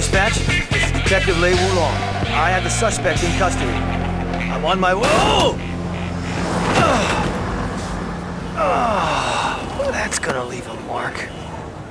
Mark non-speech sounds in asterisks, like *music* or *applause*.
Dispatch, Detective Lei Wulong. I have the suspect in custody. I'm on my way. Oh! oh! *sighs* oh! That's gonna leave a mark.